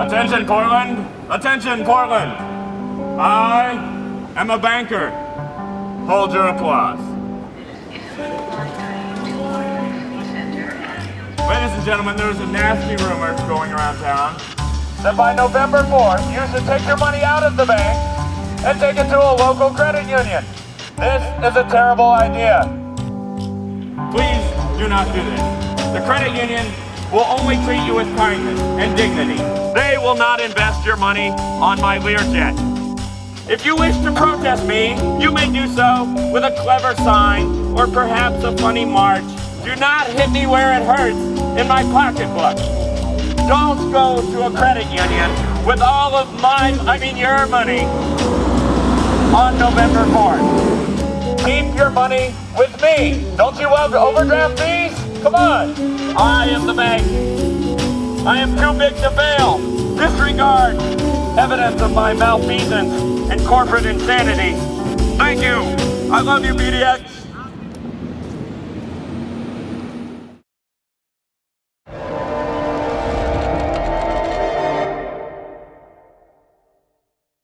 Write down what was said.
Attention, Portland! Attention, Portland! I am a banker. Hold your applause. Ladies and gentlemen, there's a nasty rumor going around town that by November 4th, you should take your money out of the bank and take it to a local credit union. This is a terrible idea. Please do not do this. The credit union will only treat you with kindness and dignity. They will not invest your money on my Learjet. If you wish to protest me, you may do so with a clever sign or perhaps a funny march. Do not hit me where it hurts in my pocketbook. Don't go to a credit union with all of my, I mean your money, on November 4th. Your money with me. Don't you love overdraft fees? Come on. I am the bank. I am too big to fail. Disregard evidence of my malfeasance and corporate insanity. Thank you. I love you, PDX.